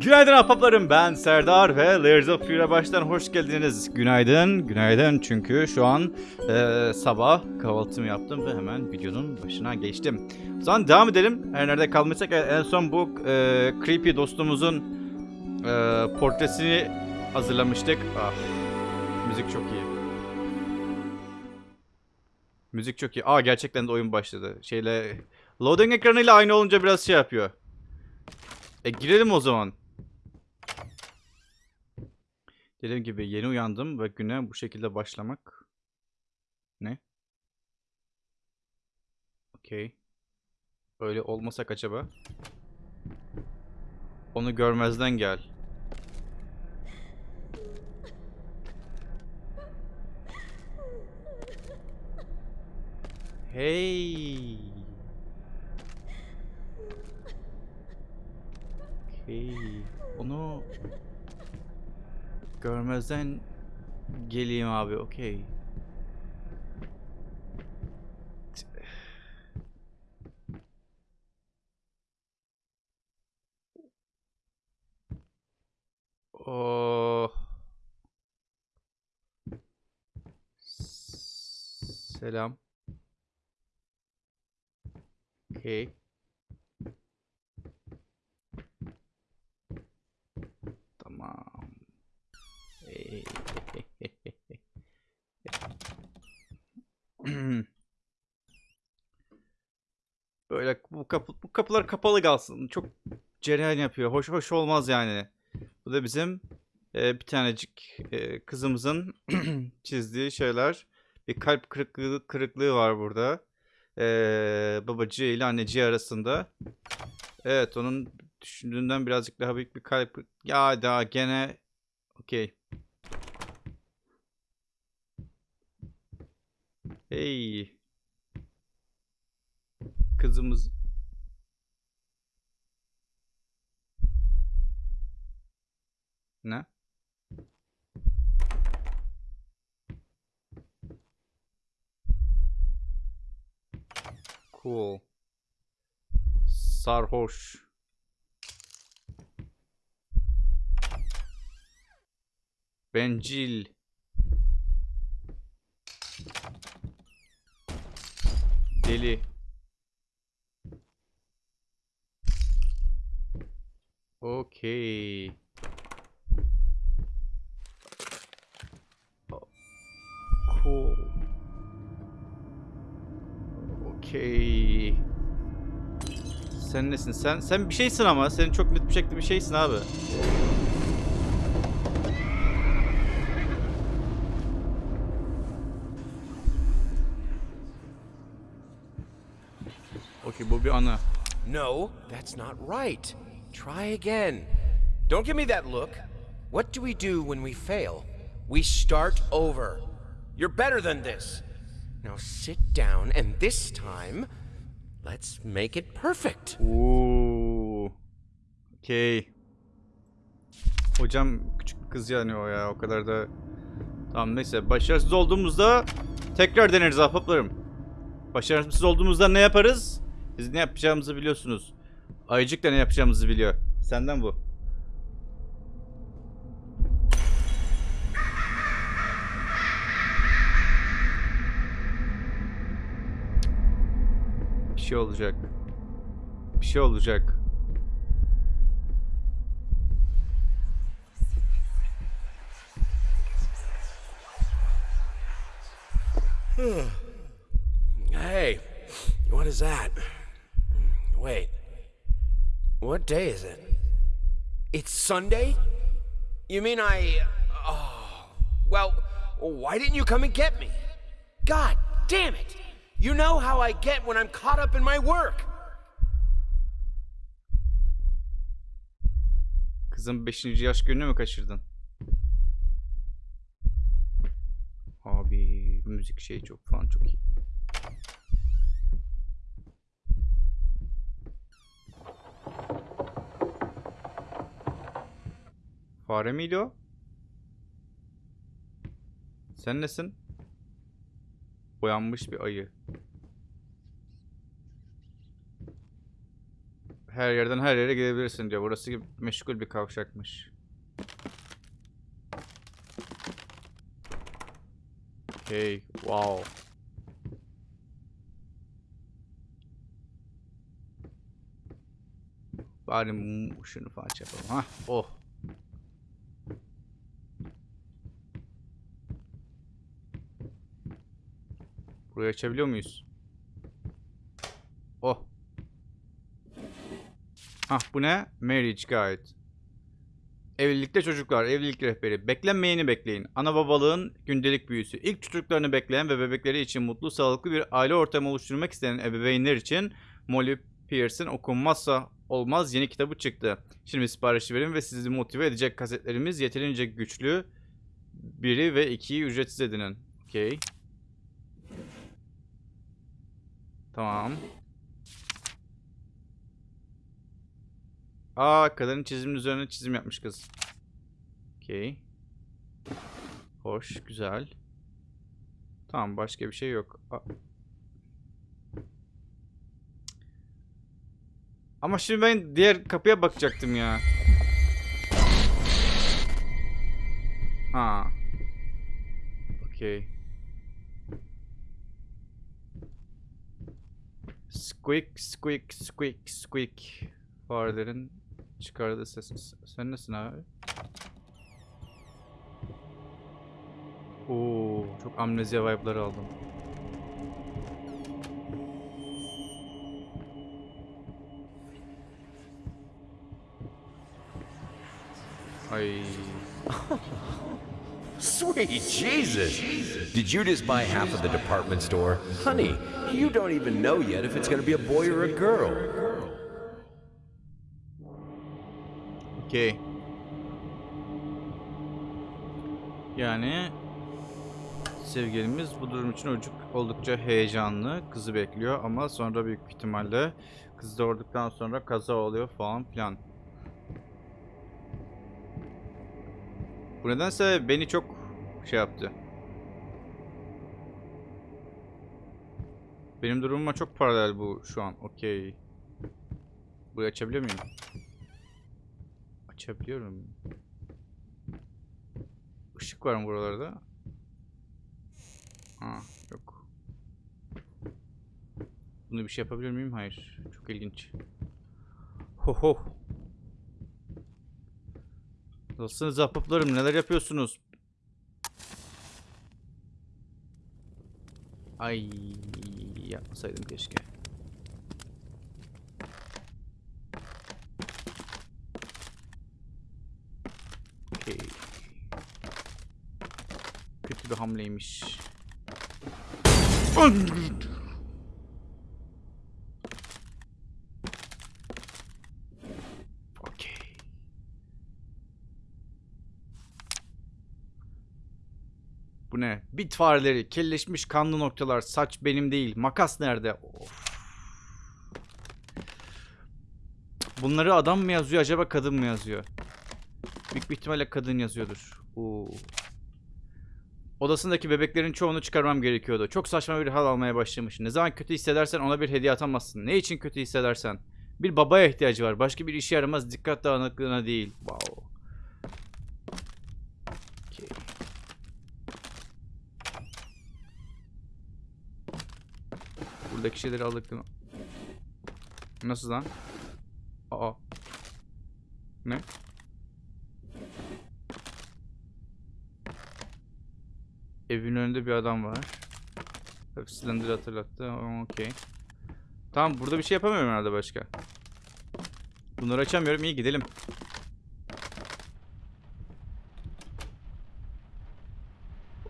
Günaydın ahbaplarım ben Serdar ve Layers of Fear'a baştan hoş geldiniz. Günaydın, günaydın çünkü şu an e, sabah kahvaltımı yaptım ve hemen videonun başına geçtim. O zaman devam edelim. Her nerede kalmışsak en son bu e, creepy dostumuzun e, portresini hazırlamıştık. Ah, müzik çok iyi. Müzik çok iyi. Aa gerçekten de oyun başladı. Şeyle loading ekranıyla aynı olunca biraz şey yapıyor. E girelim o zaman. Dediğim gibi yeni uyandım ve güne bu şekilde başlamak. Ne? Okey. Öyle olmasak acaba? Onu görmezden gel. Hey. Okey. Onu görmezden geleyim abi. Okey. Oh. Selam. Okey. Tamam. Hey. Böyle bu kapı bu kapılar kapalı kalsın. Çok cereyan yapıyor. Hoş hoş olmaz yani. Bu da bizim e, bir tanecik e, kızımızın çizdiği şeyler. Bir kalp kırıklığı kırıklığı var burada. E, babacığı ile anneciği arasında. Evet onun düşündüğünden birazcık daha büyük bir kalp. Ya daha gene okey. Hey. Kızımız Ne? Cool. Sarhoş. Bencil. Deli. Okey. Cool. Sen nesin? Sen sen bir şeysin ama. Çok net bir şekilde bir şeysin abi. Bu bir ana. No, that's not right. Try again. Don't give me that look. What do we do when we fail? We start over. You're better than this. Now sit down, and this time, let's make it perfect. Oo. Okey. Hocam küçük kız yani o ya. O kadar da... Tamam neyse. Başarısız olduğumuzda tekrar deneriz ahbaplarım. Başarısız olduğumuzda ne yaparız? Siz ne yapacağımızı biliyorsunuz. Ayıcık da ne yapacağımızı biliyor. Senden bu. Şey olacak. Bir şey olacak. Hey, what is that? Wait. What day is it? It's Sunday? You mean I. Oh. Well, why didn't you come and get me? God damn it! You know how I get when I'm caught up in my work. Kızın 5. yaş gününü mü kaçırdın? Abi müzik şey çok falan çok iyi. Fare miydi o? Sen nesin? Boyanmış bir ayı. Her yerden her yere gidebilirsin diyor. Burası meşgul bir kavşakmış. Okay, wow. Bari şunu falan yapalım. Ha, oh. Burayı açabiliyor muyuz? Ah bu ne? Marriage Guide. Evlilikte çocuklar, evlilik rehberi. Beklenmeyeni bekleyin. Ana babalığın gündelik büyüsü. İlk çocuklarını bekleyen ve bebekleri için mutlu, sağlıklı bir aile ortamı oluşturmak isteyen ebeveynler için Molly Pierce'in okunmazsa olmaz yeni kitabı çıktı. Şimdi siparişi verin ve sizi motive edecek kasetlerimiz yeterince güçlü. Biri ve ikiyi ücretsiz edinin. Okey. Tamam. Aa kadının çizimin üzerine çizim yapmış kız. Okey. Hoş, güzel. Tamam başka bir şey yok. A- Ama şimdi ben diğer kapıya bakacaktım ya. Ha. Okey. Squeak, squeak, squeak, squeak. Farelerin çıkardığı ses. Sen nesin abi? Oo, çok amnezya vibe'ları aldım. Ay. Sweet Jesus! Did you just buy half of the department store? Honey, you don't even know yet if it's gonna be a boy or a girl. Okey. Yani sevgilimiz bu durum için oldukça heyecanlı. Kızı bekliyor ama sonra büyük ihtimalle kız doğurduktan sonra kaza oluyor falan filan. Bu nedense beni çok şey yaptı. Benim durumuma çok paralel bu şu an. Okey. Burayı açabiliyor muyum? Açabiliyorum. Işık var mı buralarda? Ha, yok. Bunu bir şey yapabilir miyim? Hayır. Çok ilginç. Ho ho. Nasılsınız ahbaplarım? Neler yapıyorsunuz? Ay yapmasaydım keşke. Okey. Kötü bir hamleymiş. Okey. Bu ne? Bit fareleri, kelleşmiş kanlı noktalar, saç benim değil. Makas nerede? Of. Bunları adam mı yazıyor acaba kadın mı yazıyor? Büyük bir ihtimalle kadın yazıyordur. Oo. Odasındaki bebeklerin çoğunu çıkarmam gerekiyordu. Çok saçma bir hal almaya başlamış. Ne zaman kötü hissedersen ona bir hediye atamazsın. Ne için kötü hissedersen. Bir babaya ihtiyacı var. Başka bir işe yaramaz. Dikkat dağınıklığına değil. Wow. Okey. Buradaki şeyleri aldık değil mi? Nasıl lan? Aa. Ne? Evin önünde bir adam var. Tabii hatırlattı. Okey. Tamam burada bir şey yapamıyorum herhalde başka. Bunları açamıyorum. İyi gidelim.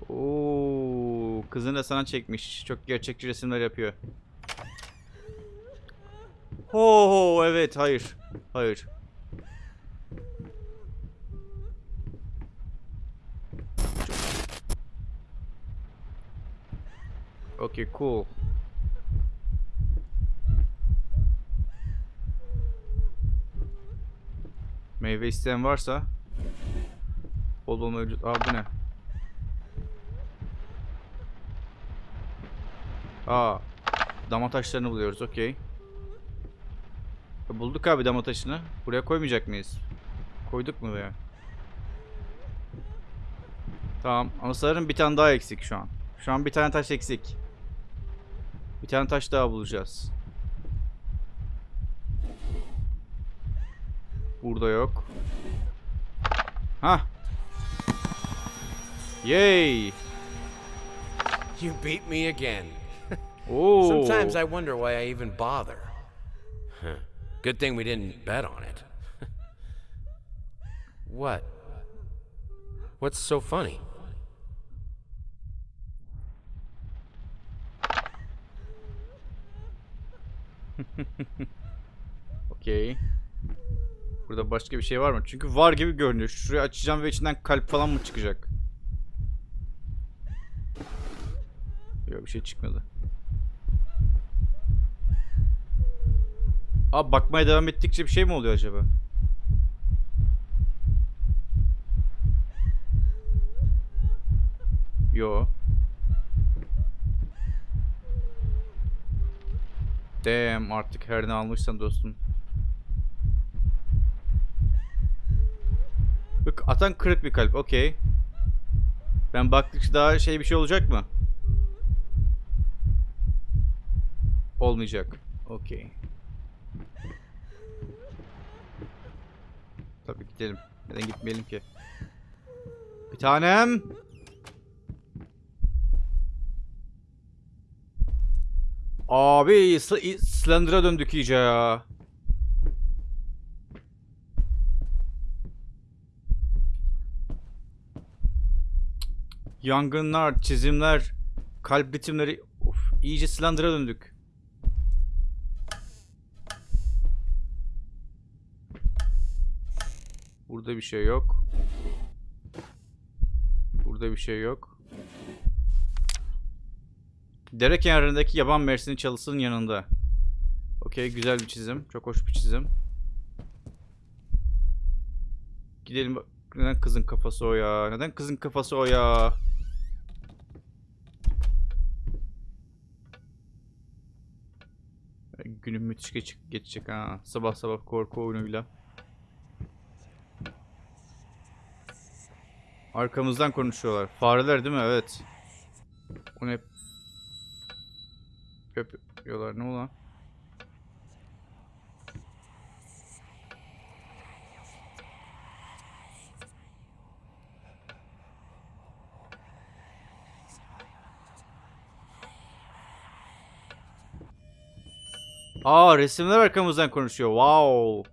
Oo, kızını da sana çekmiş. Çok gerçekçi resimler yapıyor. Ho evet hayır. Hayır. Okay, cool. Meyve isteyen varsa bol mevcut. Aa bu ne? Aa dama taşlarını buluyoruz. Okey. E, bulduk abi dama taşını. Buraya koymayacak mıyız? Koyduk mu buraya? Tamam ama sanırım bir tane daha eksik şu an. Şu an bir tane taş eksik. Bir tane taş daha bulacağız. Burada yok. Ha. Yay. You beat me again. Sometimes I wonder why I even bother. Good thing we didn't bet on it. what? What's so funny? Okey. Burada başka bir şey var mı? Çünkü var gibi görünüyor. Şurayı açacağım ve içinden kalp falan mı çıkacak? Yok bir şey çıkmadı. Abi bakmaya devam ettikçe bir şey mi oluyor acaba? Yo. Damn artık her ne almışsan dostum. Bak atan kırık bir kalp. Okey. Ben baktıkça daha şey bir şey olacak mı? Olmayacak. Okey. Tabii gidelim. Neden gitmeyelim ki? Bir tanem. Abi Sl- Slender'a döndük iyice ya. Yangınlar, çizimler, kalp ritimleri. Of, iyice Slender'a döndük. Burada bir şey yok. Burada bir şey yok. Dere kenarındaki yaban mersini çalısının yanında. Okey güzel bir çizim. Çok hoş bir çizim. Gidelim. Neden kızın kafası o ya? Neden kızın kafası o ya? Günüm müthiş geç geçecek ha. Sabah sabah korku oyunuyla. Arkamızdan konuşuyorlar. Fareler değil mi? Evet. O ne? Yapıyorlar ne ulan? Aa resimler arkamızdan konuşuyor. Wow.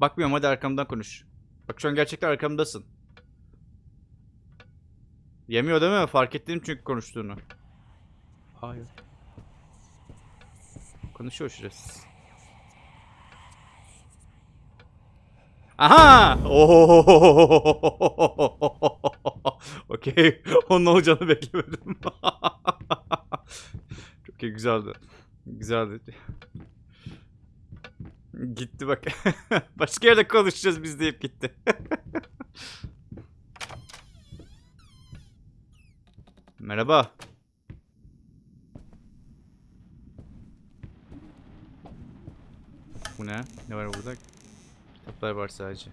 Bakmıyorum hadi arkamdan konuş. Bak şu an gerçekten arkamdasın. Yemiyor değil mi? Fark ettim çünkü konuştuğunu. Hayır. Konuşuyor şurası. Aha! Okey. Onun olacağını beklemedim. Çok iyi güzeldi. Güzeldi. Gitti bak. Başka yerde konuşacağız biz deyip gitti. Merhaba. Ne? Ne var burada? Kitaplar var sadece.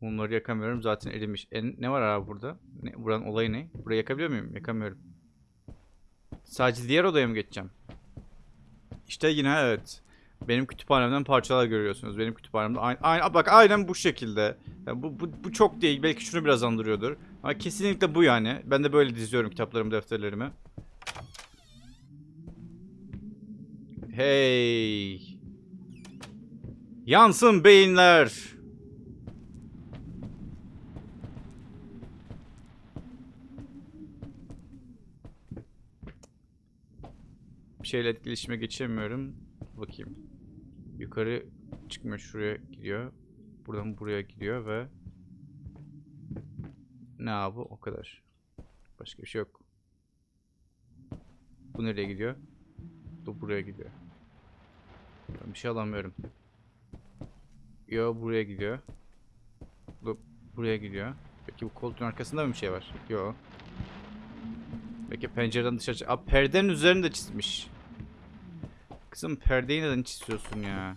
Bunları yakamıyorum zaten erimiş. E, ne var abi burada? Ne, buranın olayı ne? Burayı yakabiliyor muyum? Yakamıyorum. Sadece diğer odaya mı geçeceğim? İşte yine evet. Benim kütüphanemden parçalar görüyorsunuz. Benim kütüphanemde aynı, aynı bak aynen bu şekilde. Yani bu, bu, bu çok değil. Belki şunu biraz andırıyordur. Ama kesinlikle bu yani. Ben de böyle diziyorum kitaplarımı, defterlerimi. Hey. Yansın beyinler. Bir şeyle etkileşime geçemiyorum. Bakayım. Yukarı çıkmıyor. Şuraya gidiyor. Buradan buraya gidiyor ve ne abi o kadar. Başka bir şey yok. Bu nereye gidiyor? Bu buraya gidiyor. Ben bir şey alamıyorum. Yo buraya gidiyor. Bu buraya gidiyor. Peki bu koltuğun arkasında mı bir şey var? Yo. Peki pencereden dışarı... Aa, perdenin üzerinde çizmiş. Kızım perdeyi neden çiziyorsun ya?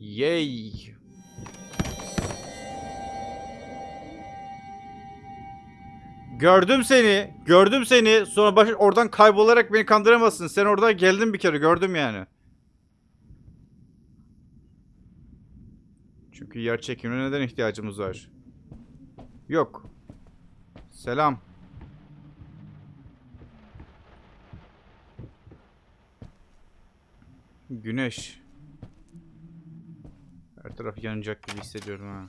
Yay. Gördüm seni. Gördüm seni. Sonra baş oradan kaybolarak beni kandıramazsın. Sen orada geldin bir kere. Gördüm yani. Çünkü yer çekimine neden ihtiyacımız var? Yok. Selam. Güneş. Her taraf yanacak gibi hissediyorum ha.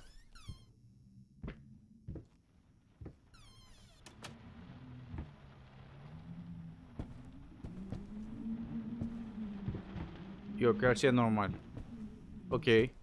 Yok her şey normal. Okey.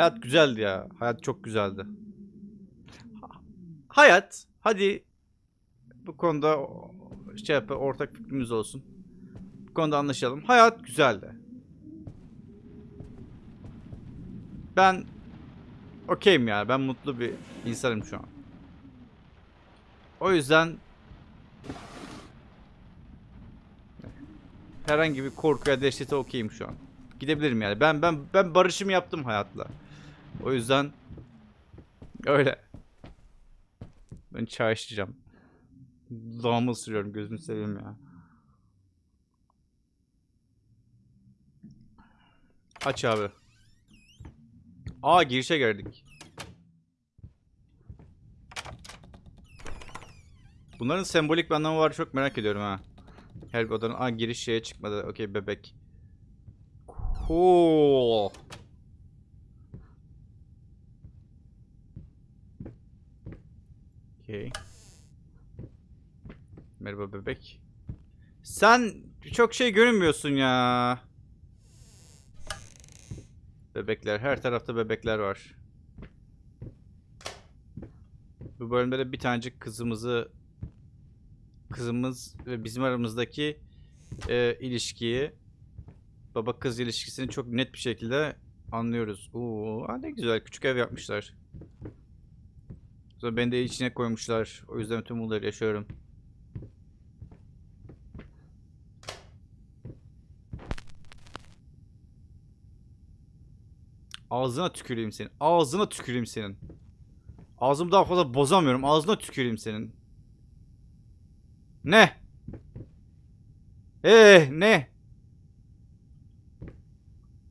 Hayat güzeldi ya. Hayat çok güzeldi. Ha- Hayat, hadi bu konuda şey yap, ortak fikrimiz olsun. Bu konuda anlaşalım. Hayat güzeldi. Ben okeyim ya. Ben mutlu bir insanım şu an. O yüzden herhangi bir korkuya dehşete okeyim şu an. Gidebilirim yani. Ben ben ben barışımı yaptım hayatla. O yüzden öyle. Ben çay içeceğim. Dudağımı ısırıyorum gözünü seveyim ya. Aç abi. Aa girişe geldik. Bunların sembolik bir anlamı var çok merak ediyorum ha. Her bir odanın aa giriş şeye çıkmadı. Okey bebek. Cool. Okay. Merhaba bebek. Sen çok şey görünmüyorsun ya. Bebekler. Her tarafta bebekler var. Bu bölümde de bir tanecik kızımızı kızımız ve bizim aramızdaki e, ilişkiyi baba kız ilişkisini çok net bir şekilde anlıyoruz. Oo, ne güzel küçük ev yapmışlar. Sonra beni de içine koymuşlar. O yüzden tüm bunları yaşıyorum. Ağzına tüküreyim senin. Ağzına tüküreyim senin. Ağzımı daha fazla bozamıyorum. Ağzına tüküreyim senin. Ne? Ee ne?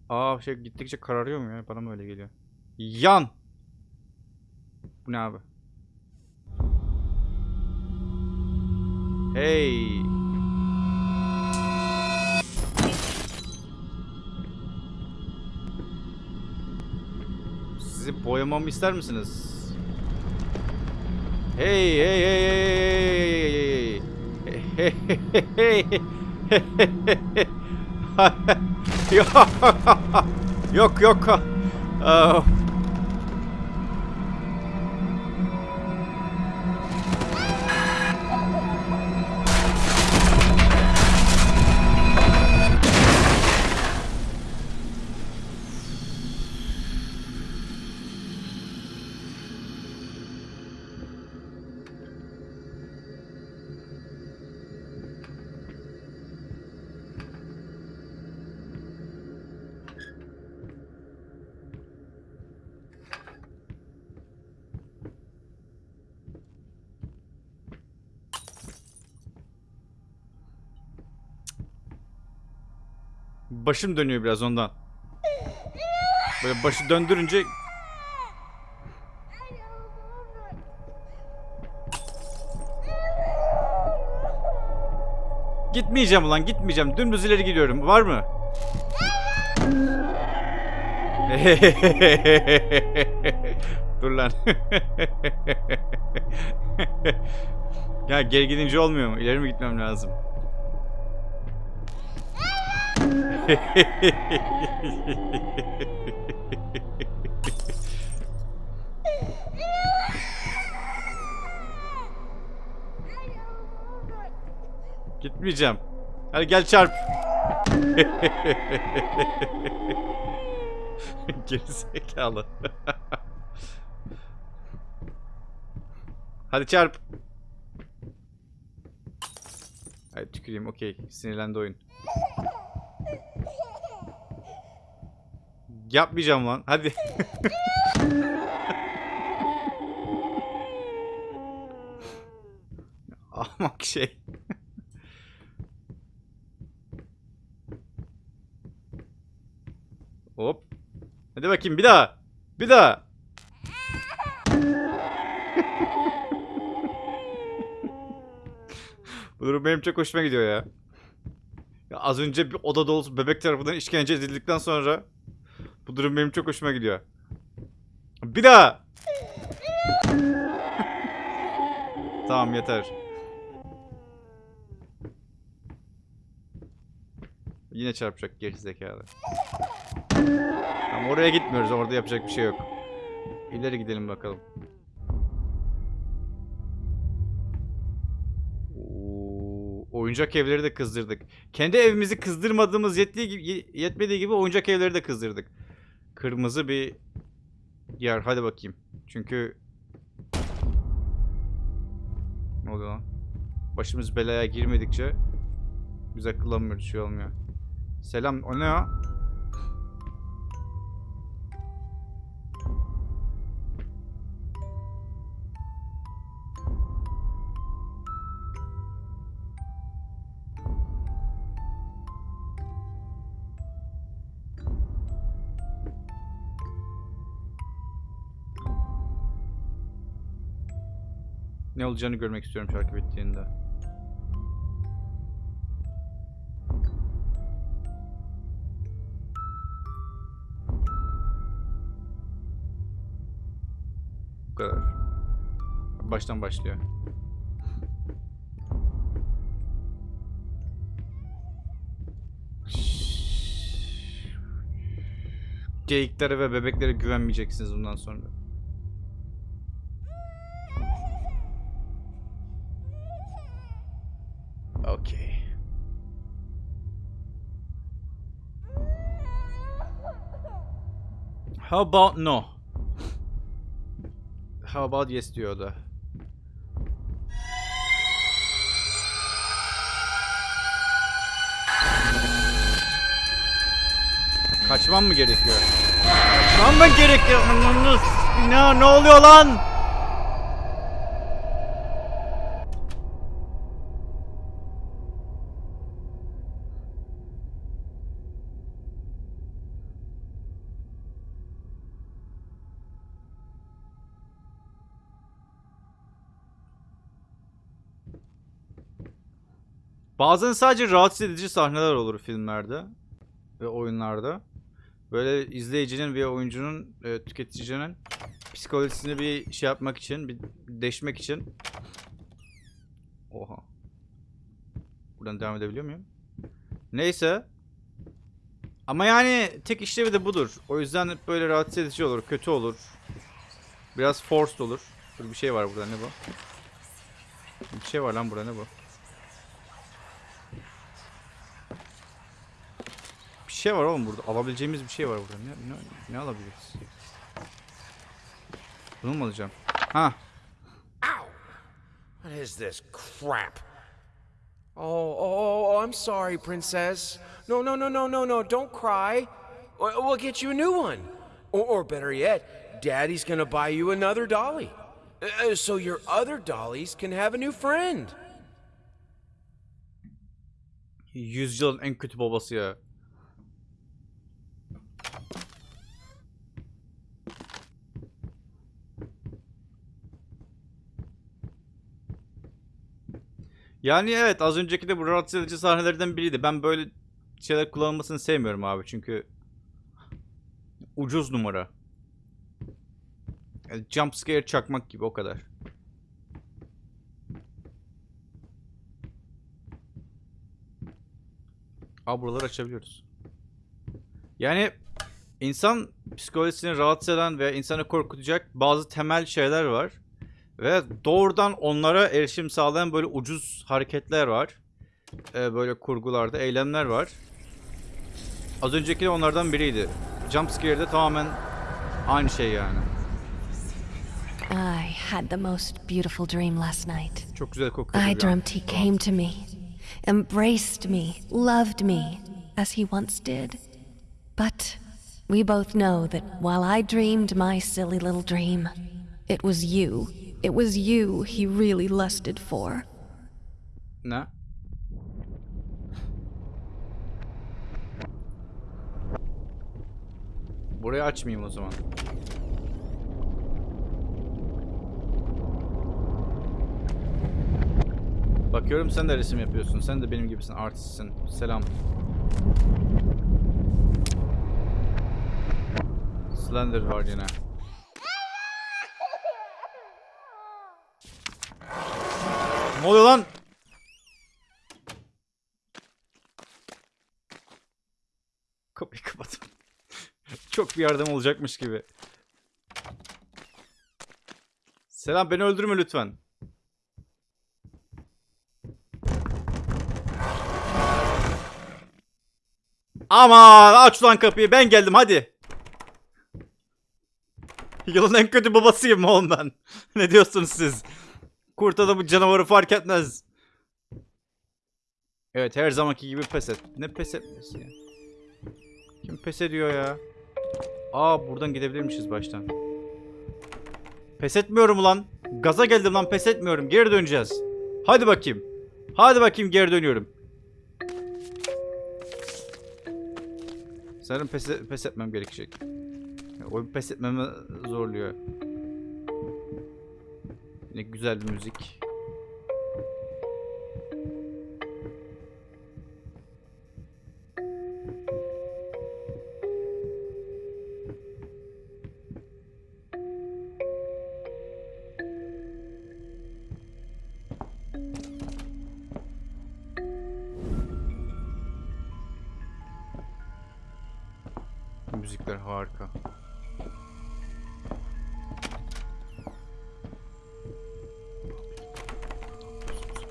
Aa şey gittikçe kararıyor mu ya? Bana mı öyle geliyor? Yan. Bu ne abi? Hey. Sizi boyamamı ister misiniz? Hey hey hey hey hey hey yok yok yok Başım dönüyor biraz ondan. Böyle başı döndürünce Gitmeyeceğim ulan gitmeyeceğim. Dümdüz ileri gidiyorum. Var mı? Dur lan. ya geri gidince olmuyor mu? İleri mi gitmem lazım? Gitmeyeceğim. Hadi gel çarp. Gerizekalı. Hadi çarp. Hadi tüküreyim okey. Sinirlendi oyun. Yapmayacağım lan. Hadi. Ahmak şey. Hop. Hadi bakayım bir daha. Bir daha. Bu durum benim çok hoşuma gidiyor ya. ya. Az önce bir oda dolusu bebek tarafından işkence edildikten sonra bu durum benim çok hoşuma gidiyor. Bir daha. tamam yeter. Yine çarpacak gerizekalı. Ama oraya gitmiyoruz. Orada yapacak bir şey yok. İleri gidelim bakalım. Oyuncak evleri de kızdırdık. Kendi evimizi kızdırmadığımız yettiği gibi, yetmediği gibi oyuncak evleri de kızdırdık. Kırmızı bir yer. Hadi bakayım. Çünkü ne oluyor lan? Başımız belaya girmedikçe biz akıllanmıyoruz. Şey olmuyor. Selam. O ne ya? Ne olacağını görmek istiyorum şarkı bittiğinde. Bu kadar. Baştan başlıyor. Geyiklere ve bebeklere güvenmeyeceksiniz bundan sonra. How about no? How about yes diyor o da. Kaçmam mı gerekiyor? Kaçmam mı gerekiyor? Ne, ne oluyor lan? Bazen sadece rahatsız edici sahneler olur filmlerde ve oyunlarda. Böyle izleyicinin ve oyuncunun, e, tüketicinin psikolojisini bir şey yapmak için, bir deşmek için. Oha. Buradan devam edebiliyor muyum? Neyse. Ama yani tek işlevi de budur. O yüzden böyle rahatsız edici olur, kötü olur. Biraz forced olur. Dur bir şey var burada ne bu? Bir şey var lan burada ne bu? Şey var oğlum burada. Alabileceğimiz bir şey var burada. Ne, ne, ne alabiliriz? Bunu mu alacağım? Ha. Ow! What is this crap? Oh, oh, oh, I'm sorry, princess. No, no, no, no, no, no. Don't cry. We- We'll get you a new one. Or, or better yet, Daddy's gonna buy you another dolly. Uh, so your other dollies can have a new friend. Yüzyılın en kötü babası ya. Yani evet az önceki de bu rahatsız edici sahnelerden biriydi. Ben böyle şeyler kullanılmasını sevmiyorum abi çünkü ucuz numara. Yani jump scare çakmak gibi o kadar. Aa buraları açabiliyoruz. Yani insan psikolojisini rahatsız eden ve insanı korkutacak bazı temel şeyler var. Ve doğrudan onlara erişim sağlayan böyle ucuz hareketler var. Ee, böyle kurgularda eylemler var. Az önceki de onlardan biriydi. Jumpscare'de tamamen aynı şey yani. I had the most beautiful dream last night. Çok güzel kokuyor. I dreamt he came to me, embraced me, loved me, as he once did. But we both know that while I dreamed my silly little dream, it was you. It was you he really lusted for. Ne? Burayı açmayayım o zaman. Bakıyorum sen de resim yapıyorsun. Sen de benim gibisin. Artistsin. Selam. Slender var yine. Ne oluyor lan? Kapıyı kapat. Çok bir yardım olacakmış gibi. Selam beni öldürme lütfen. Aman aç lan kapıyı ben geldim hadi. Yılın en kötü babasıyım oğlum ben. ne diyorsunuz siz? Kurt adamı canavarı fark etmez. Evet her zamanki gibi pes et. Ne pes etmesi ya? Kim pes ediyor ya? Aa buradan gidebilirmişiz baştan. Pes etmiyorum ulan. Gaza geldim lan pes etmiyorum. Geri döneceğiz. Hadi bakayım. Hadi bakayım geri dönüyorum. Sanırım pes, pes etmem gerekecek. Oyun pes etmemi zorluyor. Ne güzel bir müzik.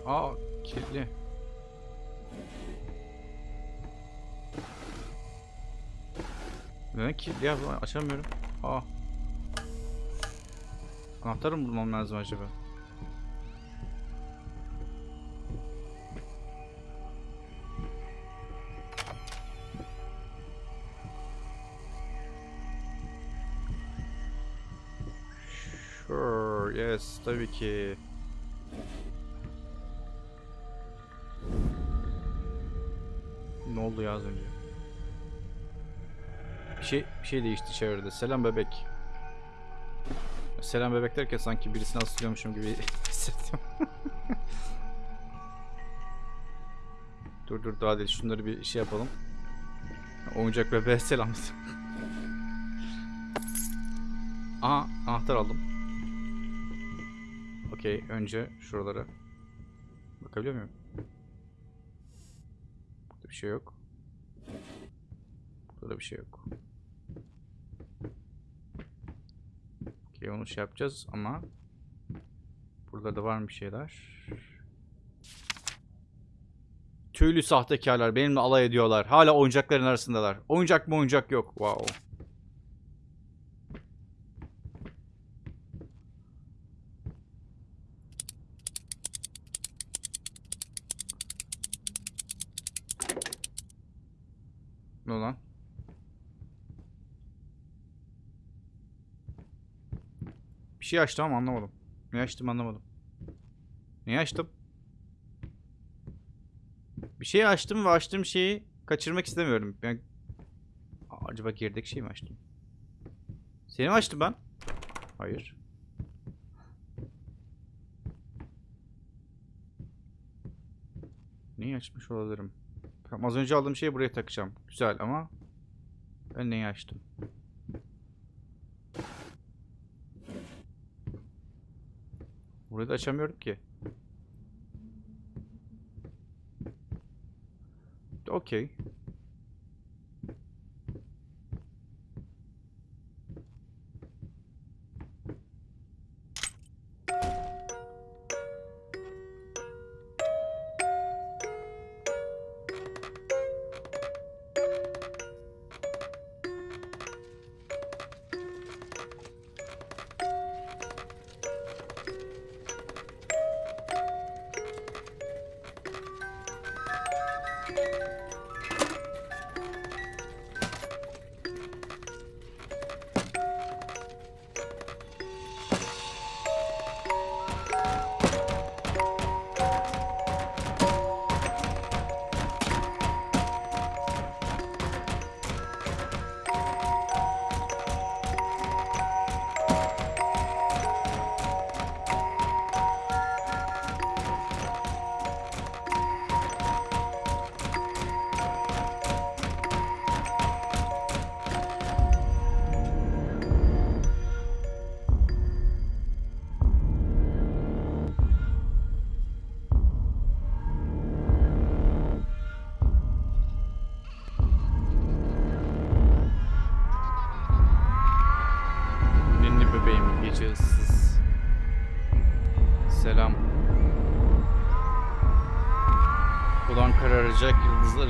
Aa kilitli. Neden kilitli ya? Açamıyorum. Aa. Anahtarı mı bulmam lazım acaba? Sure, yes, tabii ki. Oldu ya az önce? Bir şey, bir şey değişti çevrede. Selam bebek. Selam bebek derken sanki birisini asılıyormuşum gibi hissettim. dur dur daha değil. Şunları bir şey yapalım. Oyuncak bebeğe selam. Aha anahtar aldım. Okey önce şuralara bakabiliyor muyum? Burada bir şey yok. Bir şey yok. Okey onu şey yapacağız ama burada da var mı bir şeyler? Tüylü sahtekarlar benimle alay ediyorlar. Hala oyuncakların arasındalar. Oyuncak mı oyuncak yok. Wow. Şey açtım ama anlamadım. Ne açtım anlamadım. Ne açtım? Bir şey açtım ve açtığım şeyi kaçırmak istemiyorum. Ben... Aa, acaba gerideki şey mi açtım? Seni mi açtım ben? Hayır. Neyi açmış olabilirim? Tamam, az önce aldığım şeyi buraya takacağım. Güzel ama ben neyi açtım? Burayı da açamıyorum ki. Okey.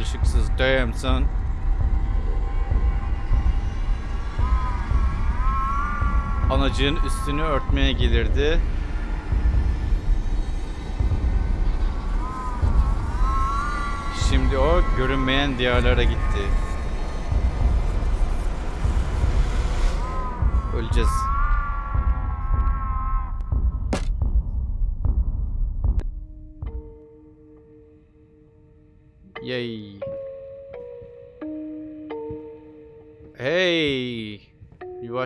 Işıksız. Damn son. Anacığın üstünü örtmeye gelirdi. Şimdi o görünmeyen diyarlara gitti. Öleceğiz.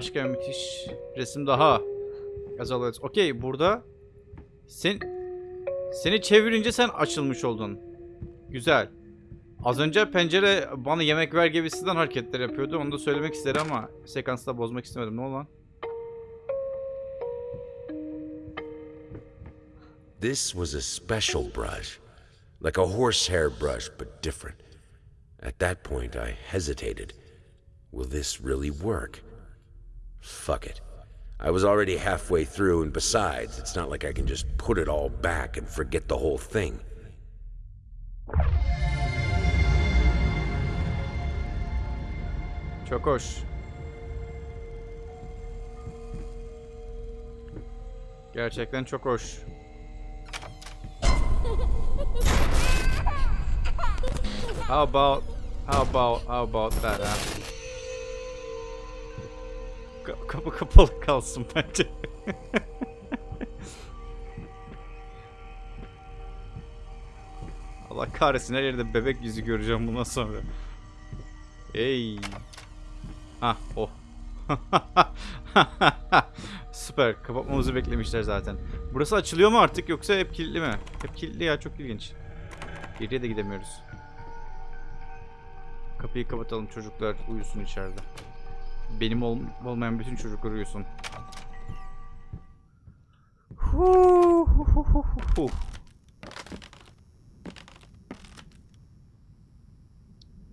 Başka müthiş resim daha. As always. Okey burada sen seni çevirince sen açılmış oldun. Güzel. Az önce pencere bana yemek ver gibisinden hareketler yapıyordu. Onu da söylemek isterim ama sekansı da bozmak istemedim. Ne oldu lan? This was a special brush. Like a horsehair brush, but different. At that point, I hesitated. Will this really work? Fuck it. I was already halfway through, and besides, it's not like I can just put it all back and forget the whole thing. Çok hoş. Gerçekten çok hoş. How about how about how about that ha? Ka- kapı kapalı kalsın bence. Allah kahretsin her yerde bebek yüzü göreceğim bundan sonra. Ey. Ha, oh. Süper. Kapatmamızı beklemişler zaten. Burası açılıyor mu artık yoksa hep kilitli mi? Hep kilitli ya çok ilginç. Geriye de gidemiyoruz. Kapıyı kapatalım çocuklar uyusun içeride. Benim ol olmayan bütün çocuklar uyusun. Hu, hu, hu, hu, hu.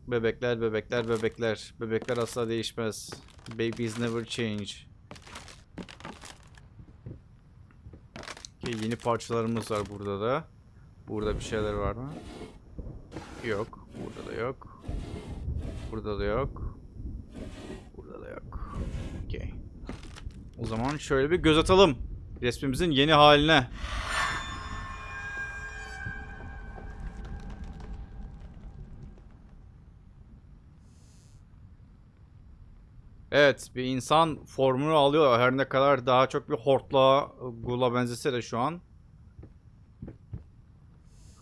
Bebekler, bebekler, bebekler. Bebekler asla değişmez. Babies never change. Okay, yeni parçalarımız var burada da. Burada bir şeyler var mı? Yok. Burada da yok. Burada da yok. Okay. O zaman şöyle bir göz atalım. Resmimizin yeni haline. Evet bir insan formunu alıyor. Her ne kadar daha çok bir hortlağa, gula benzese de şu an.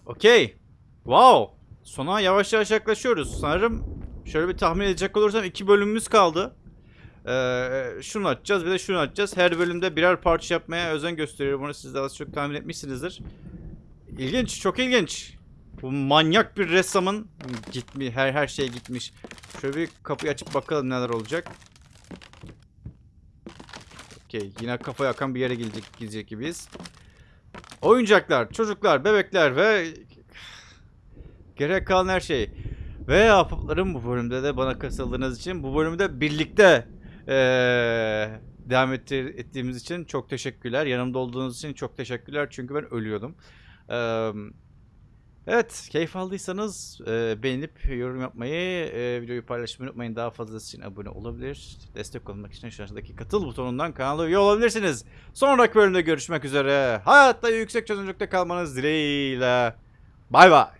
Okey. Wow. Sona yavaş yavaş yaklaşıyoruz. Sanırım şöyle bir tahmin edecek olursam iki bölümümüz kaldı. Ee, şunu açacağız bir de şunu açacağız. Her bölümde birer parça yapmaya özen gösteriyorum. Bunu siz de az çok tahmin etmişsinizdir. İlginç, çok ilginç. Bu manyak bir ressamın gitmiş, her her şey gitmiş. Şöyle bir kapıyı açıp bakalım neler olacak. Okey, yine kafaya akan bir yere gidecek, gidecek gibiyiz. oyuncaklar, çocuklar, bebekler ve gerek kalan her şey. Ve ahbaplarım bu bölümde de bana katıldığınız için bu bölümde birlikte eee, devam ettiğimiz için çok teşekkürler. Yanımda olduğunuz için çok teşekkürler çünkü ben ölüyordum. Evet keyif aldıysanız beğenip yorum yapmayı, videoyu paylaşmayı unutmayın. Daha fazlası için abone olabilir. Destek olmak için şu aşağıdaki katıl butonundan kanala üye olabilirsiniz. Sonraki bölümde görüşmek üzere. Hayatta yüksek çözünürlükte kalmanız dileğiyle. Bay bay.